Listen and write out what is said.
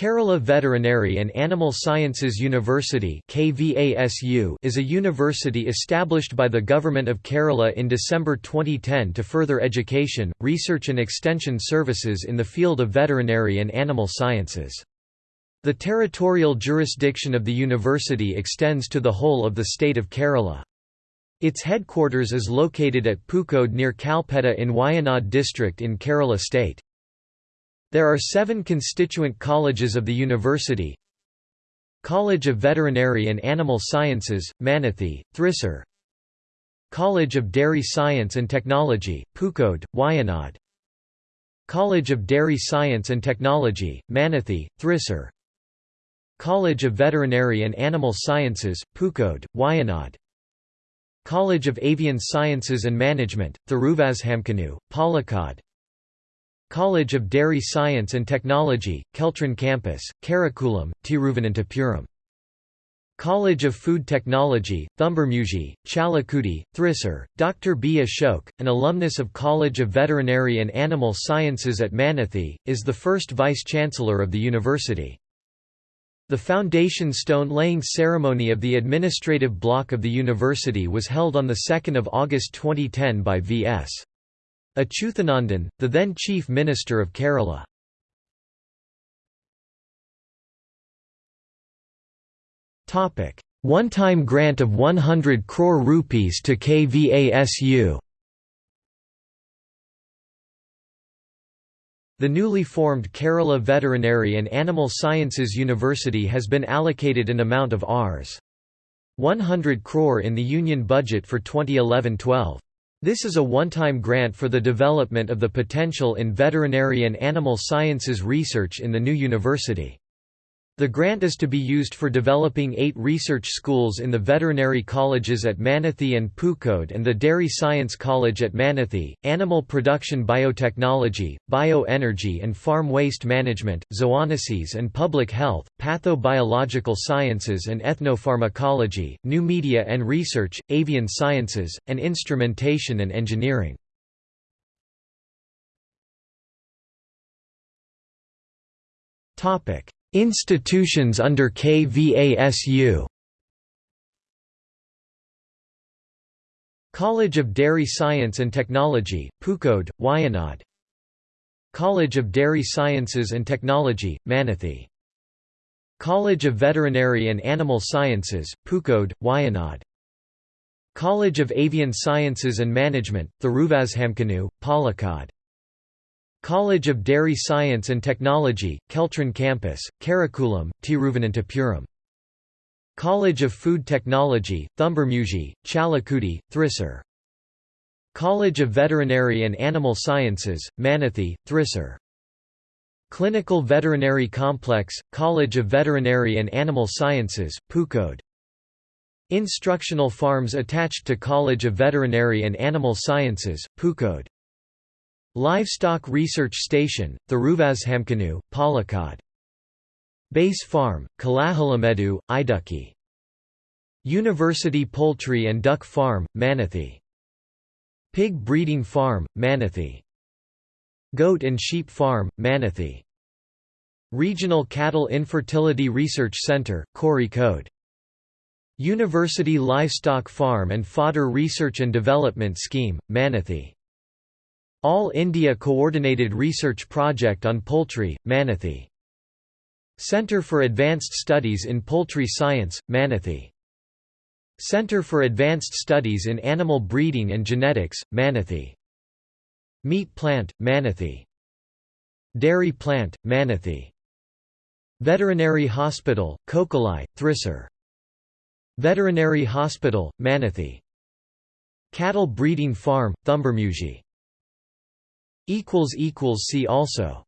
Kerala Veterinary and Animal Sciences University is a university established by the Government of Kerala in December 2010 to further education, research and extension services in the field of veterinary and animal sciences. The territorial jurisdiction of the university extends to the whole of the state of Kerala. Its headquarters is located at Pookode near Kalpetta in Wayanad district in Kerala state. There are seven constituent colleges of the university. College of Veterinary and Animal Sciences, Mannuthy, Thrissur College of Dairy Science and Technology, Pookode, Wayanad College of Dairy Science and Technology, Mannuthy, Thrissur College of Veterinary and Animal Sciences, Pookode, Wayanad College of Avian Sciences and Management, Thiruvazhamkunnu, Palakkad College of Dairy Science and Technology, Keltran Campus, Karakulam, Tiruvananthapuram. College of Food Technology, Thumburmuzhi, Chalakudi, Thrissur, Dr. B. Ashok, an alumnus of College of Veterinary and Animal Sciences at Mannuthy, is the first Vice-Chancellor of the university. The foundation stone laying ceremony of the administrative block of the university was held on 2 August 2010 by V.S. Achuthanandan, the then Chief Minister of Kerala. One-time grant of 100 crore rupees to KVASU The newly formed Kerala Veterinary and Animal Sciences University has been allocated an amount of Rs. 100 crore in the Union budget for 2011-12. This is a one-time grant for the development of the potential in veterinary and animal sciences research in the new university. The grant is to be used for developing eight research schools in the veterinary colleges at Mannuthy and Pookode and the Dairy Science College at Mannuthy, animal production biotechnology, bioenergy and farm waste management, zoonosis and public health, pathobiological sciences and ethnopharmacology, new media and research, avian sciences, and instrumentation and engineering. Topic Institutions under KVASU College of Dairy Science and Technology, Pookode, Wayanad College of Dairy Sciences and Technology, Mannuthy College of Veterinary and Animal Sciences, Pookode, Wayanad College of Avian Sciences and Management, Thiruvazhamkunnu, Palakkad College of Dairy Science and Technology, Keltran Campus, Karakulam, Tiruvananthapuram. College of Food Technology, Thumburmuzhi, Chalakudi, Thrissur. College of Veterinary and Animal Sciences, Mannuthy, Thrissur. Clinical Veterinary Complex, College of Veterinary and Animal Sciences, Pookode. Instructional farms attached to College of Veterinary and Animal Sciences, Pookode. Livestock Research Station, Thiruvazhamkunnu, Palakkad. Base Farm, Kolahalamedu, Idukki. University Poultry and Duck Farm, Mannuthy. Pig Breeding Farm, Mannuthy. Goat and Sheep Farm, Mannuthy. Regional Cattle Infertility Research Center, Kozhikode. University Livestock Farm and Fodder Research and Development Scheme, Mannuthy. All India Coordinated Research Project on Poultry, Mannuthy. Centre for Advanced Studies in Poultry Science, Mannuthy. Centre for Advanced Studies in Animal Breeding and Genetics, Mannuthy. Meat Plant, Mannuthy. Dairy Plant, Mannuthy. Veterinary Hospital, Kokkalai, Thrissur. Veterinary Hospital, Mannuthy. Cattle Breeding Farm, Thumburmuzhi See also